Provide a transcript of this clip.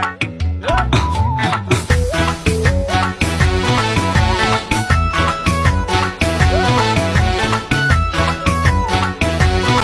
Yeah.